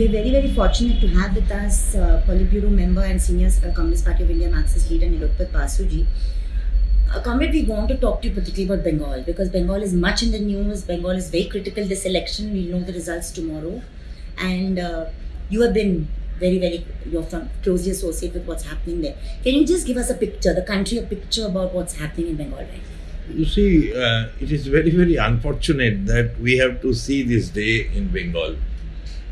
We're very, very fortunate to have with us uh, Politburo member and senior uh, Communist Party of India Marxist leader Nilotpal Basuji. Uh, Comrade, we want to talk to you particularly about Bengal because Bengal is much in the news. Bengal is very critical this election. We'll know the results tomorrow. And uh, you have been very, very, you're from, closely associated with what's happening there. Can you just give us a picture, the country, a picture about what's happening in Bengal right now? You see, uh, it is very, very unfortunate that we have to see this day in Bengal.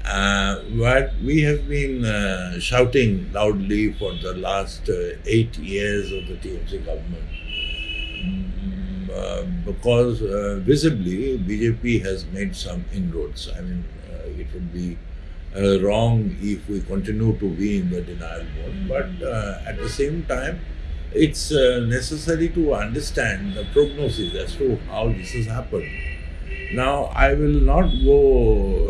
Uh, what we have been uh, shouting loudly for the last uh, eight years of the TMC government. Mm, uh, because uh, visibly BJP has made some inroads. I mean, uh, it would be wrong if we continue to be in the denial mode. But at the same time, it's necessary to understand the prognosis as to how this has happened. Now, I will not go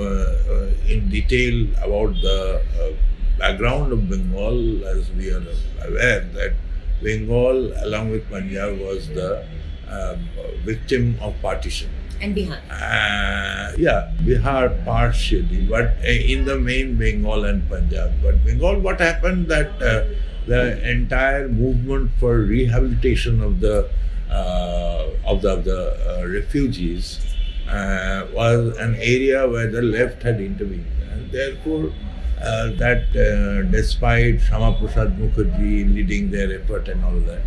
in detail about the uh, background of Bengal, as we are aware that Bengal, along with Punjab, was the um, victim of partition. And Bihar. Uh, yeah, Bihar partially, but uh, in the main Bengal and Punjab. But Bengal, what happened that uh, the entire movement for rehabilitation of the uh, of the, of the uh, refugees uh, was an area where the left had intervened, and therefore. Uh, that uh, despite Shyama Prasad Mukherjee leading their effort and all that,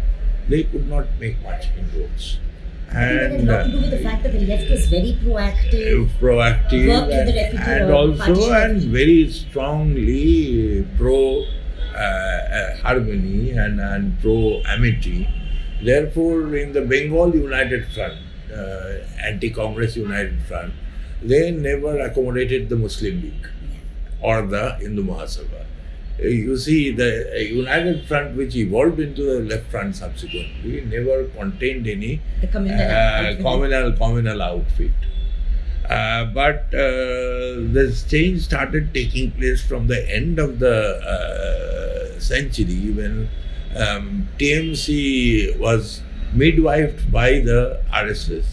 they could not make much inroads. I think that had a lot to do with the fact that the left was very proactive. proactive with the and, and also and very strongly pro uh, uh, harmony and, and pro amity. Therefore, in the Bengal United Front, uh, anti-Congress United Front, they never accommodated the Muslim League or the Hindu Mahasabha. Uh, You see, the uh, United Front, which evolved into the Left Front subsequently, never contained any communal uh, outfit. communal communal outfit. Uh, but uh, this change started taking place from the end of the uh, century when um, TMC was midwifed by the RSS,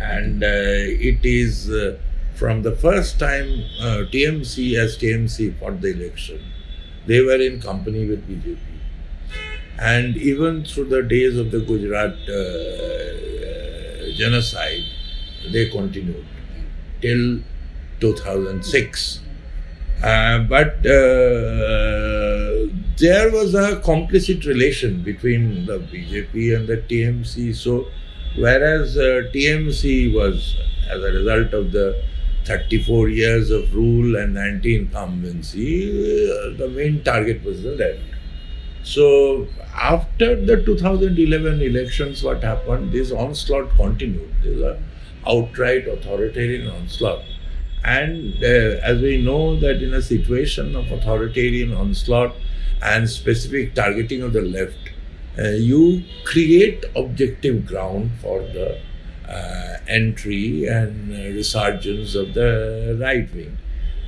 and uh, it is uh, from the first time uh, TMC as TMC fought the election, they were in company with BJP. And even through the days of the Gujarat genocide, they continued till 2006. Uh, but uh, there was a complicit relation between the BJP and the TMC. So, whereas uh, TMC was, as a result of the 34 years of rule and anti incumbency, uh, the main target was the left. So, after the 2011 elections, what happened? This onslaught continued. This outright authoritarian onslaught. And uh, as we know that in a situation of authoritarian onslaught and specific targeting of the left, uh, you create objective ground for the uh, entry and uh, resurgence of the right wing.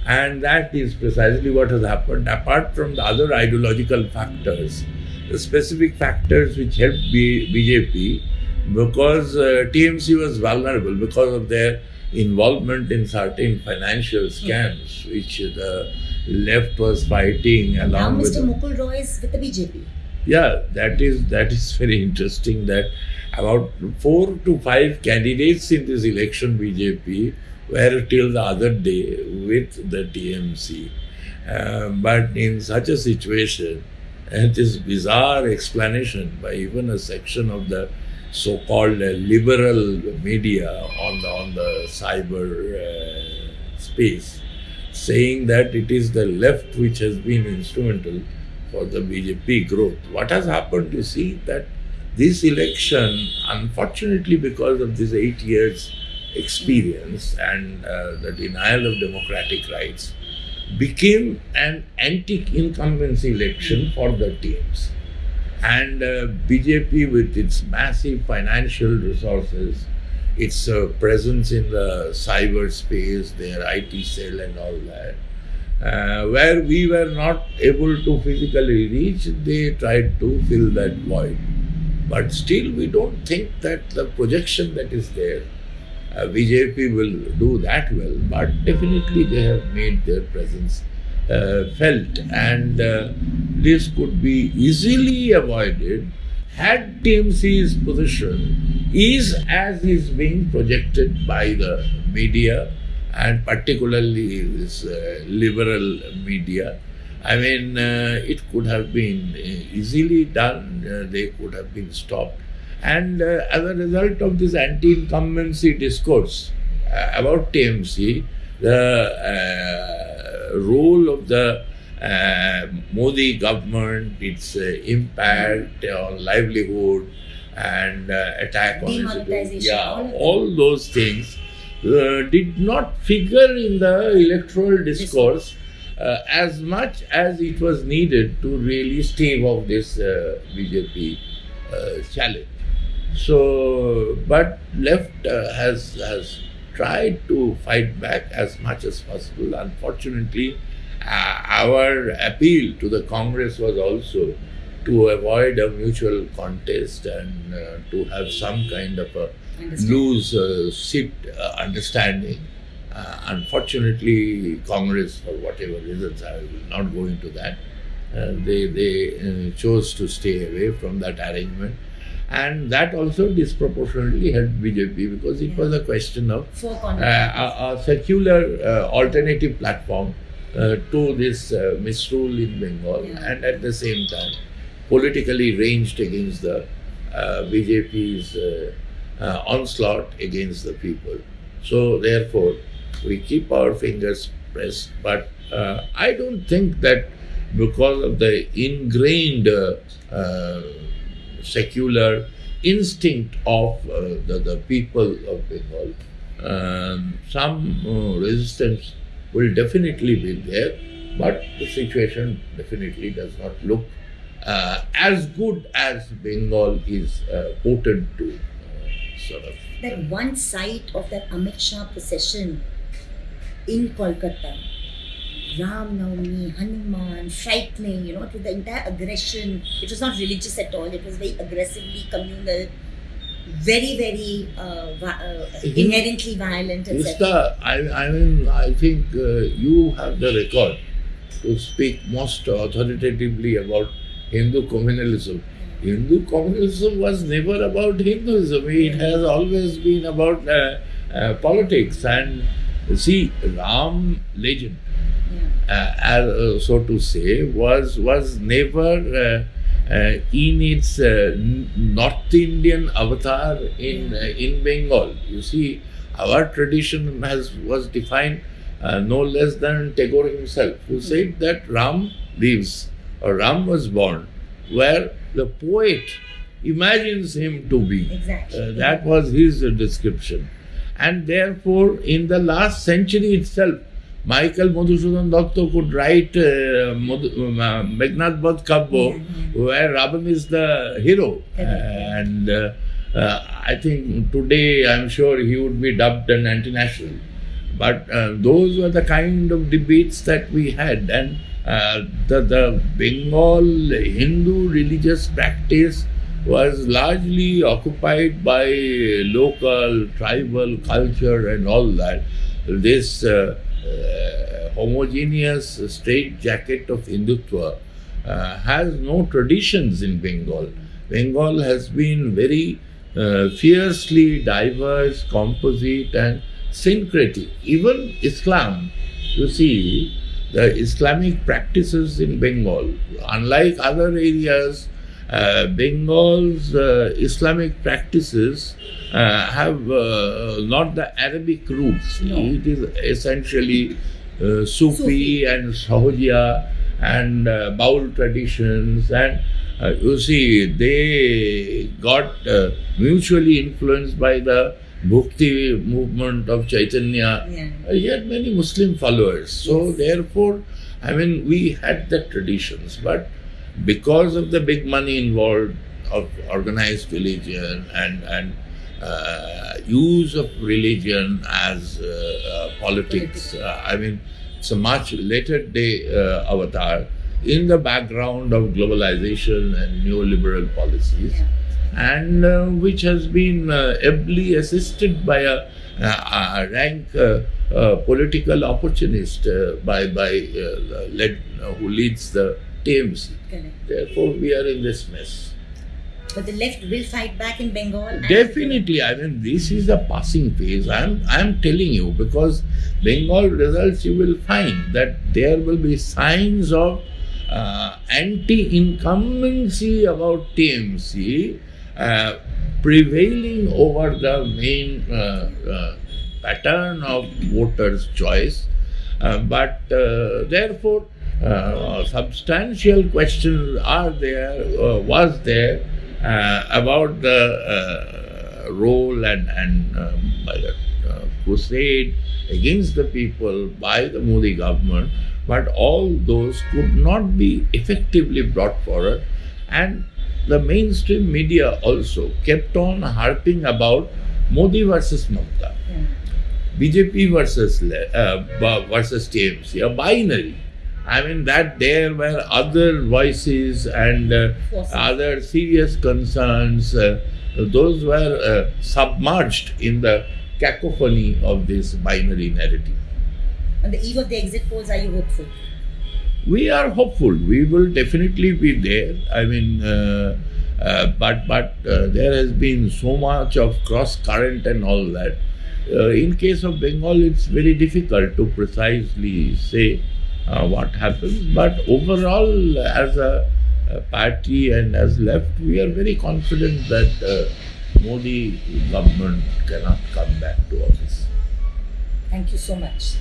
And that is precisely what has happened, apart from the other ideological factors, the specific factors which helped B- BJP because uh, TMC was vulnerable because of their involvement in certain financial scams which the left was fighting now along with Mr. Mukul Roy is with the BJP. yeah that is that is very interesting that about four to five candidates in this election bjp were till the other day with the tmc Uh, but in such a situation and this bizarre explanation by even a section of the so-called uh, liberal media on the on the cyber uh, space saying that it is the left which has been instrumental for the BJP growth. What has happened, you see, that this election, unfortunately, because of this eight years experience and uh, the denial of democratic rights, became an anti-incumbency election for the teams. And uh, BJP, with its massive financial resources, its uh, presence in the cyberspace, their IT cell, and all that, uh, where we were not able to physically reach, they tried to fill that void. But still, we don't think that the projection that is there, uh, BJP will do that well, but definitely they have made their presence uh, felt, and uh, this could be easily avoided had TMC's position is as is being projected by the media and particularly this uh, liberal media. I mean, uh, it could have been uh, easily done, uh, they could have been stopped. And uh, as a result of this anti incumbency discourse uh, about TMC, the role of the Modi government, its uh, impact on livelihood and uh, attack on yeah, all those things uh, did not figure in the electoral discourse uh, as much as it was needed to really stave off this uh, BJP uh, challenge. So, but left uh, has has tried to fight back as much as possible. Unfortunately, uh, our appeal to the Congress was also to avoid a mutual contest and uh, to have some kind of a loose uh, seat uh, understanding. Uh, unfortunately, Congress, for whatever reasons, I will not go into that. Uh, they they uh, chose to stay away from that arrangement, and that also disproportionately helped BJP because it was a question of uh, a, a secular uh, alternative platform uh, to this uh, misrule in Bengal, Yeah. and at the same time politically ranged against the uh, BJP's uh, uh, onslaught against the people. So therefore, we keep our fingers pressed. But uh, I don't think that because of the ingrained uh, uh, secular instinct of uh, the, the people of Bengal, um, some uh, resistance will definitely be there, but the situation definitely does not look uh, as good as Bengal is uh, quoted to uh, sort of. that one site of that Amit Shah procession in Kolkata, Ram Navami, Hanuman, frightening, you know, to the entire aggression. It was not religious at all, it was very aggressively communal, very, very uh, uh, inherently violent, etc. I, I mean, I think uh, you have the record to speak most authoritatively about Hindu communalism. Hindu communalism was never about Hinduism. It has always been about uh, uh, politics. And see, Ram legend, Yeah. uh, as, uh, so to say, was was never uh, in its uh, North Indian avatar in uh, in Bengal. You see, our tradition has was defined uh, no less than Tagore himself, who said that Ram lives or Ram was born where the poet imagines him to be. Exactly. Uh, that was his description. And therefore, in the last century itself, Michael Madhusudan Datta could write uh, Madhu- uh, Meghnad Badh Kabbo, Yeah, where Ravan is the hero. And uh, uh, I think today, I'm sure he would be dubbed an anti-national. But uh, those were the kind of debates that we had, and uh, the, the Bengal Hindu religious practice was largely occupied by local tribal culture and all that. This homogeneous straight jacket of Hindutva uh, has no traditions in Bengal. Bengal has been very uh, fiercely diverse, composite, and syncretic. Even Islam, you see, the Islamic practices in Bengal, unlike other areas, uh, Bengal's uh, Islamic practices uh, have uh, not the Arabic roots. No. It is essentially uh, Sufi, Sufi. and Sahoja and uh, Baul traditions and uh, you see they got uh, mutually influenced by the Bhakti movement of Chaitanya. Yeah. Uh, he had many Muslim followers. So Yes. therefore, I mean, we had the traditions, but because of the big money involved of organized religion and and uh, use of religion as uh, uh, politics, uh, I mean, it's a much later day uh, avatar in the background of globalization and neoliberal policies Yeah. and uh, which has been uh, ably assisted by a, uh, uh, rank uh, uh, political opportunist uh, by by uh, led, uh, who leads the TMC. Correct. Therefore, we are in this mess. But the left will fight back in Bengal. Definitely, I mean, this is a passing phase. I'm, I'm telling you because Bengal results, you will find that there will be signs of uh, anti-incumbency about TMC uh, prevailing over the main uh, uh, pattern of voters' choice. Uh, but uh, therefore, uh, substantial questions are there, uh, was there uh, about the uh, role and, and um, the uh, crusade against the people by the Modi government, but all those could not be effectively brought forward. And the mainstream media also kept on harping about Modi versus Mamata. Yeah. BJP versus uh, versus TMC, a binary. I mean that there were other voices and uh, other serious concerns. Uh, those were uh, submerged in the cacophony of this binary narrative. On the eve of the exit polls, are you hopeful? We are hopeful. We will definitely be there. I mean, uh, uh, but but uh, there has been so much of cross current and all that. Uh, in case of Bengal, it's very difficult to precisely say what happens. But overall, as a, a party and as left, we are very confident that uh, Modi government cannot come back to office. Thank you so much.